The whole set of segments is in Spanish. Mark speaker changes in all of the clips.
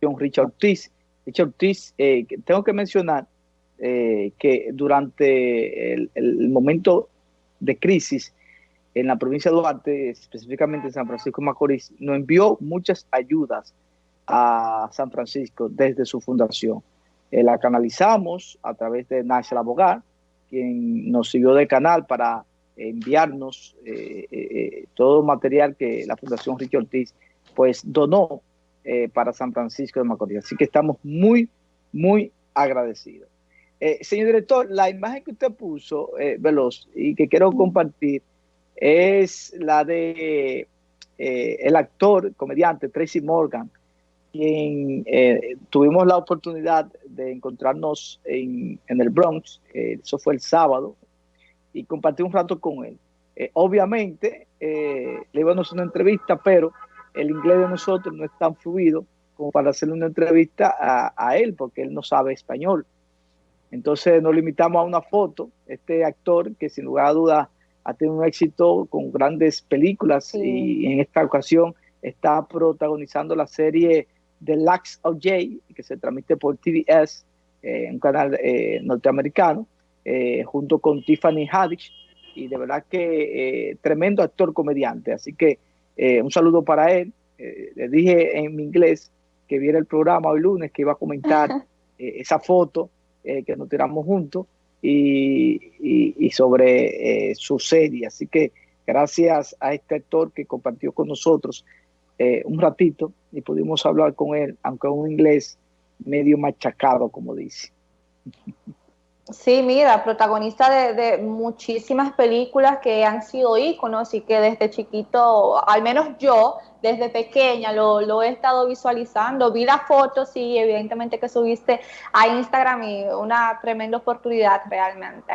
Speaker 1: Richard Ortiz. Richard Ortiz, eh, tengo que mencionar eh, que durante el, momento de crisis en la provincia de Duarte, específicamente en San Francisco de Macorís, nos envió muchas ayudas a San Francisco desde su fundación. Eh, la canalizamos a través de National Abogar, quien nos siguió de canal para enviarnos todo material que la Fundación Ricky Ortiz pues donó para San Francisco de Macorís. Así que estamos muy, muy agradecidos. señor director, la imagen que usted puso, Veloz, y que quiero compartir, es la de el actor, comediante Tracy Morgan, eh, tuvimos la oportunidad de encontrarnos en, el Bronx, eh, eso fue el sábado, y compartí un rato con él. Eh, obviamente, le íbamos a una entrevista, pero el inglés de nosotros no es tan fluido como para hacerle una entrevista a, a él, porque él no sabe español. Entonces nos limitamos a una foto, este actor que sin lugar a dudas ha tenido un éxito con grandes películas y en esta ocasión está protagonizando la serie The Lux of Jay, que se transmite por TBS, eh, un canal eh, norteamericano, eh, junto con Tiffany Haddish, y de verdad que tremendo actor comediante. Así que un saludo para él. le dije en mi inglés que viera el programa hoy lunes, que iba a comentar esa foto que nos tiramos juntos y, sobre su serie. Así que gracias a este actor que compartió con nosotros eh, un ratito y pudimos hablar con él, aunque un inglés medio machacado, como dice.
Speaker 2: Sí, mira, protagonista de, muchísimas películas que han sido íconos y que desde chiquito, al menos yo, desde pequeña, lo, he estado visualizando. Vi las fotos y evidentemente que subiste a Instagram y una tremenda oportunidad realmente.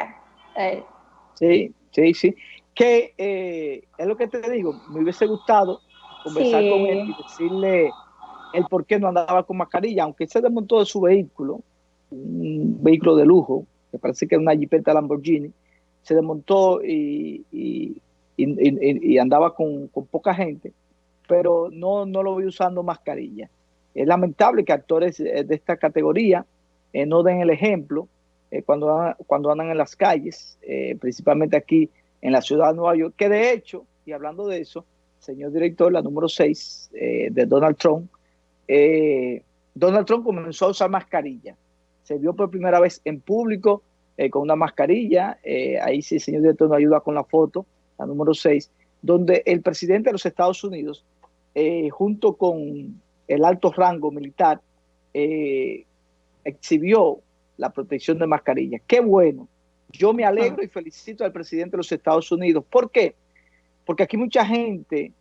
Speaker 1: Eh. Sí, sí, sí. Que eh, es lo que te digo, me hubiese gustado conversar con él y decirle el por qué no andaba con mascarilla, aunque se desmontó de su vehículo, un vehículo de lujo, que parece que era una Jeepeta Lamborghini, se desmontó y, andaba con, poca gente, pero no, lo vi usando mascarilla. Es lamentable que actores de esta categoría eh, no den el ejemplo eh, cuando, cuando andan en las calles, eh, principalmente aquí en la ciudad de Nueva York, que de hecho, y hablando de eso, señor director, la número 6 eh, de Donald Trump, eh, Donald Trump comenzó a usar mascarilla. Se vio por primera vez en público eh, con una mascarilla. ahí sí el señor director nos ayuda con la foto, la número 6, donde el presidente de los Estados Unidos, junto con el alto rango militar, exhibió la protección de mascarilla. Qué bueno. Yo me alegro y felicito al presidente de los Estados Unidos. ¿Por qué? porque aquí mucha gente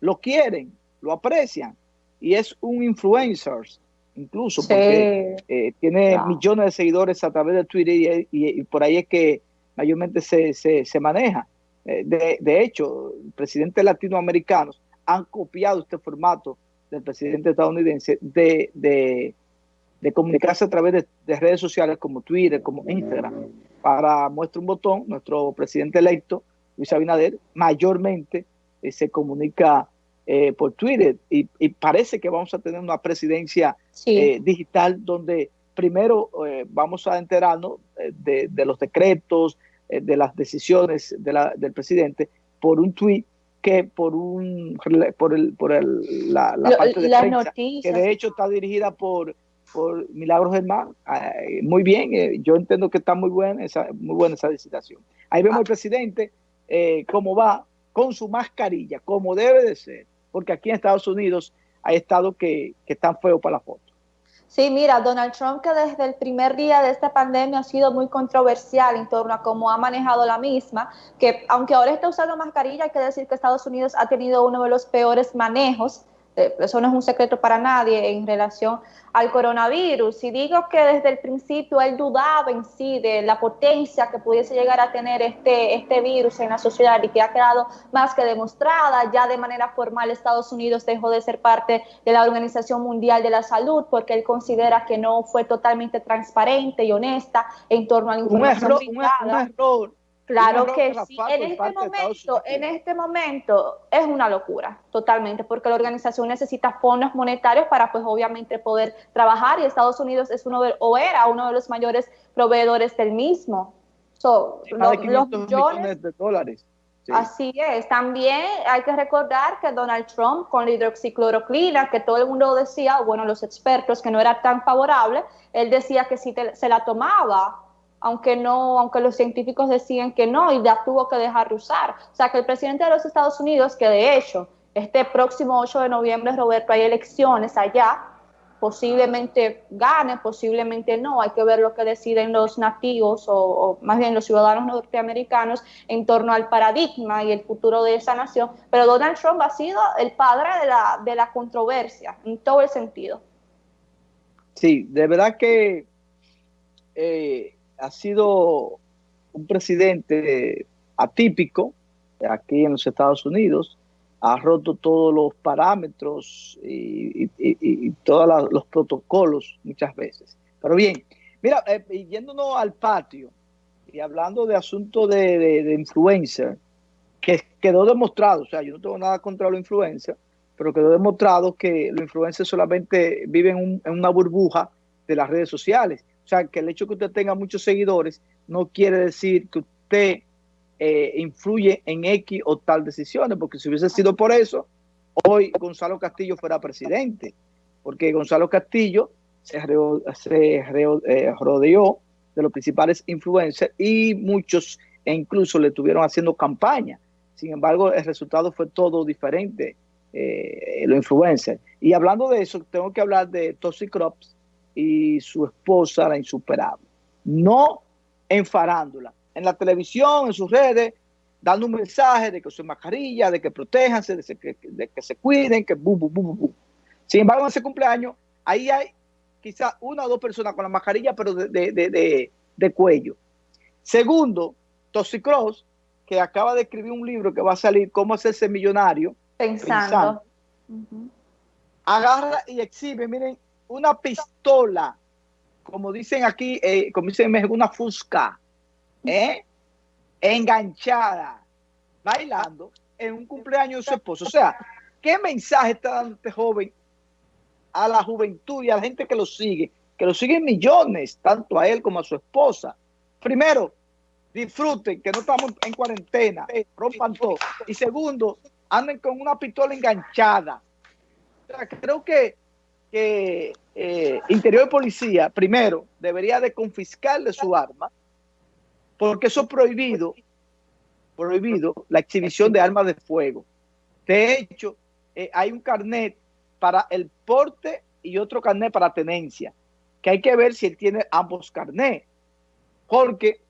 Speaker 1: lo quieren, lo aprecian y es un influencer incluso porque eh, tiene millones de seguidores a través de Twitter y, por ahí es que mayormente se, se, maneja. Eh, de, hecho, presidentes latinoamericanos han copiado este formato del presidente estadounidense de, de, comunicarse a través de, redes sociales como Twitter, como Instagram. Para muestra un botón, nuestro presidente electo Luis Abinader mayormente eh, se comunica eh, por Twitter. Y, parece que vamos a tener una presidencia eh, digital donde primero vamos a enterarnos de, los decretos, de las decisiones del presidente por un tweet que por un por el por el, la, parte de prensa que de hecho está dirigida por por Milagros Germán. muy bien, yo entiendo que está muy buena esa muy buena esa licitación. Ahí vemos al presidente eh, cómo va con su mascarilla, como debe de ser, porque aquí en Estados Unidos hay estados que, están feos para la foto.
Speaker 2: Sí, mira, Donald Trump que desde el primer día de esta pandemia ha sido muy controversial en torno a cómo ha manejado la misma, que aunque ahora está usando mascarilla, hay que decir que Estados Unidos ha tenido uno de los peores manejos eso no es un secreto para nadie en relación al coronavirus. Y digo que desde el principio él dudaba en sí de la potencia que pudiese llegar a tener este, este virus en la sociedad y que ha quedado más que demostrada. Ya de manera formal Estados Unidos dejó de ser parte de la Organización Mundial de la Salud porque él considera que no fue totalmente transparente y honesta en torno a la información
Speaker 1: un error, un, error
Speaker 2: Claro que sí. En este, momento, en este momento es una locura, totalmente, porque la organización necesita fondos monetarios para, pues, obviamente poder trabajar y Estados Unidos es uno de, o era uno de los mayores proveedores del mismo.
Speaker 1: So, los, millones de dólares.
Speaker 2: Así es. También hay que recordar que Donald Trump con la hidroxicloroquina, que todo el mundo decía, bueno, los expertos, que no era tan favorable, él decía que si se la tomaba aunque no, aunque los científicos decían que no y ya tuvo que dejar de usar. O sea que el presidente de los Estados Unidos, que de hecho este próximo 8 de noviembre, Roberto, hay elecciones allá, posiblemente gane, posiblemente no, hay que ver lo que deciden los nativos o, más bien los ciudadanos norteamericanos en torno al paradigma y el futuro de esa nación, pero Donald Trump ha sido el padre de la, de la controversia en todo el sentido.
Speaker 1: Sí, de verdad que eh, ha sido un presidente atípico aquí en los Estados Unidos, ha roto todos los parámetros y, todos los protocolos muchas veces. Pero bien, mira, eh, yéndonos al patio y hablando de asuntos de, influencer, que quedó demostrado, o sea, yo no tengo nada contra los influencers, pero quedó demostrado que los influencers solamente viven en una burbuja de las redes sociales sea, que el hecho de que usted tenga muchos seguidores no quiere decir que usted eh, influye en X o tal decisiones, porque si hubiese sido por eso, hoy Gonzalo Castillo fuera presidente, porque Gonzalo Castillo se, eh, rodeó de los principales influencers y muchos e incluso le estuvieron haciendo campaña. Sin embargo, el resultado fue todo diferente, eh, los influencers. Y hablando de eso, tengo que hablar de Toxic Crops, y su esposa, la insuperable. No en farándula, en la televisión, en sus redes, dando un mensaje de que usen mascarilla, de que protéjanse, de que, de que se cuiden, que bu, bu, bu, bu. Sin embargo, en ese cumpleaños, ahí hay quizás una o dos personas con la mascarilla, pero de, de, cuello. Segundo, Toxicross, que acaba de escribir un libro que va a salir, Cómo hacerse millonario.
Speaker 2: Pensando.
Speaker 1: Agarra y exhibe, miren, una pistola, como dicen aquí, eh, como dicen en una fusca, ¿eh? enganchada, bailando en un cumpleaños de su esposo. O sea, ¿qué mensaje está dando este joven a la juventud y a la gente que lo sigue? Que lo siguen millones, tanto a él como a su esposa. Primero, disfruten, que no estamos en cuarentena, rompan todo. Y segundo, anden con una pistola enganchada. O sea, creo que que eh, Interior de Policía, primero, debería de confiscarle su arma, porque eso es prohibido, prohibido la exhibición de armas de fuego. De hecho, eh, hay un carnet para el porte y otro carnet para tenencia, que hay que ver si él tiene ambos carnets, porque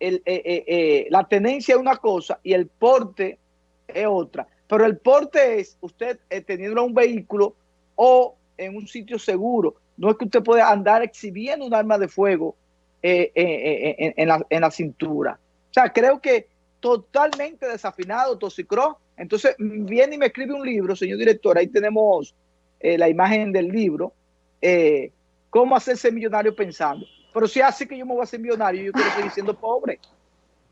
Speaker 1: eh, la tenencia es una cosa y el porte es otra. Pero el porte es usted teniendo un vehículo o en un sitio seguro. No es que usted pueda andar exhibiendo un arma de fuego eh, eh, eh, en, la, en, la, cintura. O sea, creo que totalmente desafinado Toxicross. Entonces viene y me escribe un libro, señor director, ahí tenemos la imagen del libro, cómo hacerse millonario pensando. Pero si hace que yo me voy a hacer millonario, yo quiero seguir siendo pobre.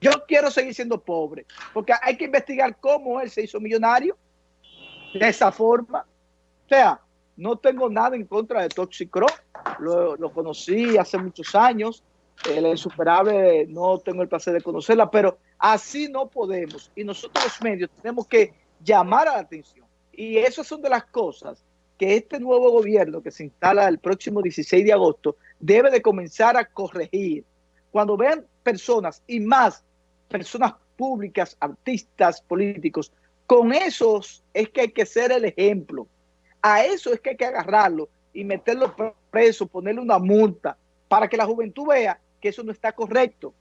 Speaker 1: Yo quiero seguir siendo pobre, porque hay que investigar cómo él se hizo millonario de esa forma. O sea, no tengo nada en contra de Toxicro, lo, lo conocí hace muchos años, el insuperable no tengo el placer de conocerla, pero así no podemos. Y nosotros los medios tenemos que llamar a la atención. Y esas son de las cosas que este nuevo gobierno que se instala el próximo 16 de agosto debe de comenzar a corregir. Cuando vean personas y más personas públicas, artistas, políticos, con esos es que hay que ser el ejemplo. A eso es que hay que agarrarlo y meterlo preso, ponerle una multa, para que la juventud vea que eso no está correcto.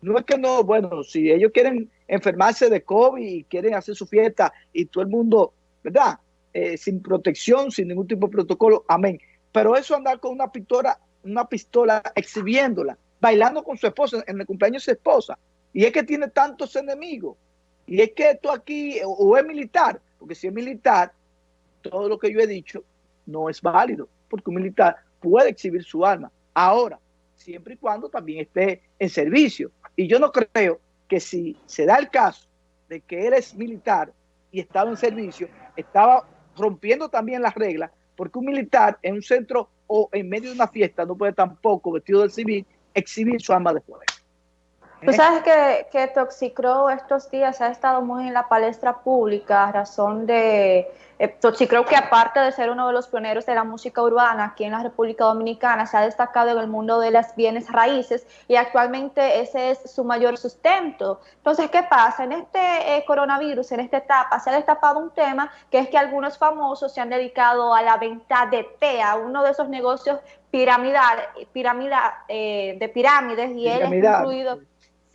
Speaker 1: No es que no, bueno, si ellos quieren enfermarse de COVID y quieren hacer su fiesta y todo el mundo, ¿verdad? Eh, sin protección, sin ningún tipo de protocolo, amén. Pero eso andar con una pistola, una pistola exhibiéndola, bailando con su esposa, en el cumpleaños de su esposa, y es que tiene tantos enemigos, y es que esto aquí, o es militar, porque si es militar, todo lo que yo he dicho no es válido, porque un militar puede exhibir su arma. Ahora, siempre y cuando también esté en servicio. Y yo no creo que si se da el caso de que él es militar y estaba en servicio, estaba rompiendo también las reglas, porque un militar en un centro o en medio de una fiesta no puede tampoco, vestido de civil, exhibir su arma de fuego.
Speaker 2: Tú sabes que, que Toxicro estos días ha estado muy en la palestra pública a razón de... Eh, Toxicro que aparte de ser uno de los pioneros de la música urbana aquí en la República Dominicana, se ha destacado en el mundo de las bienes raíces y actualmente ese es su mayor sustento. Entonces, ¿qué pasa? En este eh, coronavirus, en esta etapa, se ha destapado un tema que es que algunos famosos se han dedicado a la venta de té, a uno de esos negocios piramidal, piramidal eh, de pirámides y él es incluido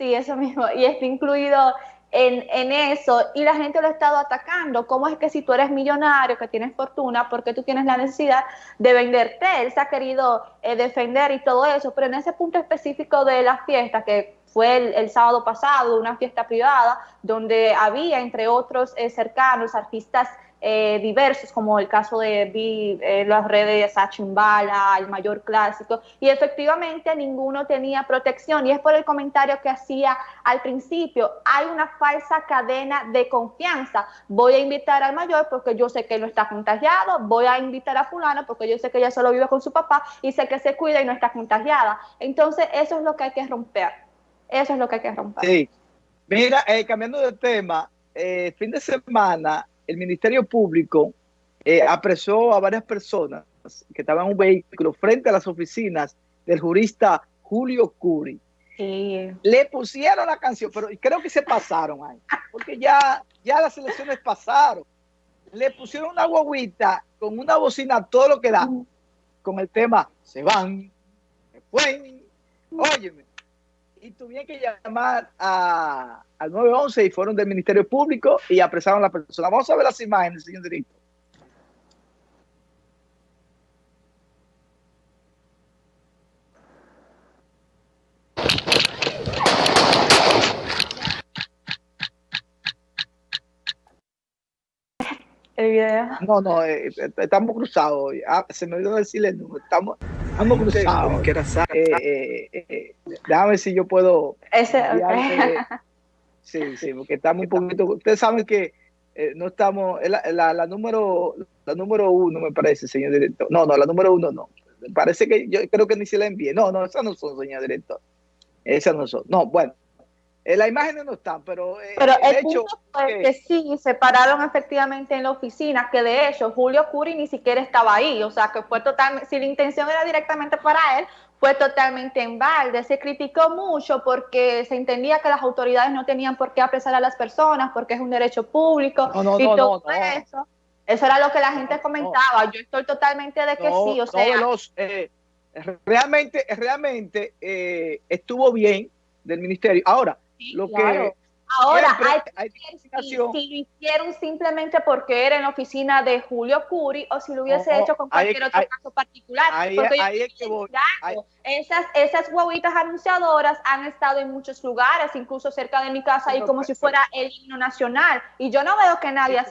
Speaker 2: Sí, eso mismo, y está incluido en, en, eso, y la gente lo ha estado atacando. ¿Cómo es que si tú eres millonario, que tienes fortuna, porque tú tienes la necesidad de venderte? Él se ha querido eh, defender y todo eso, pero en ese punto específico de la fiesta, que fue el, sábado pasado, una fiesta privada, donde había, entre otros eh, cercanos, artistas eh, diversos, como el caso de eh, las redes de Sachimbala, el mayor clásico, y efectivamente ninguno tenía protección, y es por el comentario que hacía al principio, hay una falsa cadena de confianza, voy a invitar al mayor porque yo sé que no está contagiado, voy a invitar a fulano porque yo sé que ella solo vive con su papá y sé que se cuida y no está contagiada, entonces eso es lo que hay que romper, eso es lo que hay que romper.
Speaker 1: Sí, mira, eh, cambiando de tema, eh, fin de semana el Ministerio Público eh, apresó a varias personas que estaban en un vehículo frente a las oficinas del jurista Julio Curi. Sí. Le pusieron la canción, pero creo que se pasaron ahí, porque ya, ya las elecciones pasaron. Le pusieron una guaguita con una bocina, todo lo que da, con el tema, se van, se fue, óyeme, y tuvieron que llamar a, al 911 y fueron del Ministerio Público y apresaron a la persona. Vamos a ver las imágenes, señor director.
Speaker 2: El video.
Speaker 1: No, no, eh, eh estamos cruzados. Ah, se me olvidó decirle el número. Estamos, estamos cruzados. Eh, eh, eh, déjame ver si yo puedo.
Speaker 2: Ese, okay.
Speaker 1: Sí, sí, porque estamos un poquito. Ustedes saben que eh, no estamos. La, la, la, número la número uno, me parece, señor director. No, no, la número uno no. Parece que yo creo que ni se la envié. No, no, esas no son, señor director. Esas no son. No, bueno. Eh, las imágenes no están, pero,
Speaker 2: eh, pero el, el hecho fue que, que, sí, se pararon efectivamente en la oficina, que de hecho Julio Curi ni siquiera estaba ahí, o sea que fue totalmente, si la intención era directamente para él, fue totalmente en balde. Se criticó mucho porque se entendía que las autoridades no tenían por qué apresar a las personas porque es un derecho público
Speaker 1: no, no,
Speaker 2: y
Speaker 1: no,
Speaker 2: todo eso. Eso era lo que la gente comentaba. Yo estoy totalmente de que sí, o sea.
Speaker 1: Los, eh, realmente, realmente eh, estuvo bien del ministerio. Ahora, sí, lo
Speaker 2: claro.
Speaker 1: que
Speaker 2: Ahora, hay, hay si, si, lo hicieron simplemente porque era en la oficina de Julio Curi o si lo hubiese oh, hecho con cualquier
Speaker 1: ahí,
Speaker 2: otro
Speaker 1: ahí,
Speaker 2: caso particular.
Speaker 1: Ahí,
Speaker 2: porque
Speaker 1: ahí voy,
Speaker 2: esas, esas guaguitas anunciadoras han estado en muchos lugares, incluso cerca de mi casa, y como si fuera el himno nacional. Y yo no veo que nadie hace